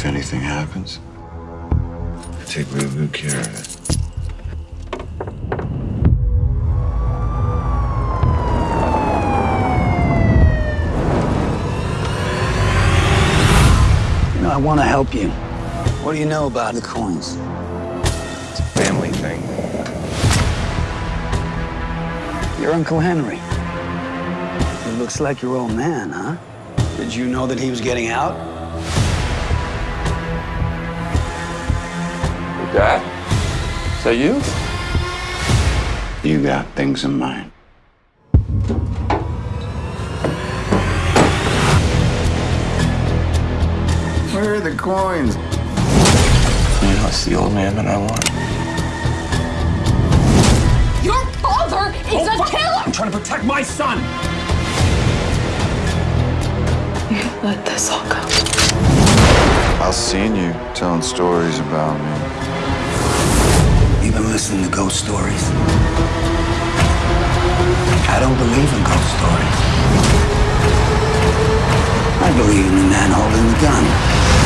if anything happens. I take real good care of it. You know, I want to help you. What do you know about the coins? It's a family thing. Your Uncle Henry. He looks like your old man, huh? Did you know that he was getting out? Dad? Is that you? You got things in mind. Where are the coins? You know, it's the old man that I want. Your father is a oh, killer! I'm trying to protect my son! You let this all go. I've seen you telling stories about me listening to ghost stories. I don't believe in ghost stories. I believe in the man holding the gun.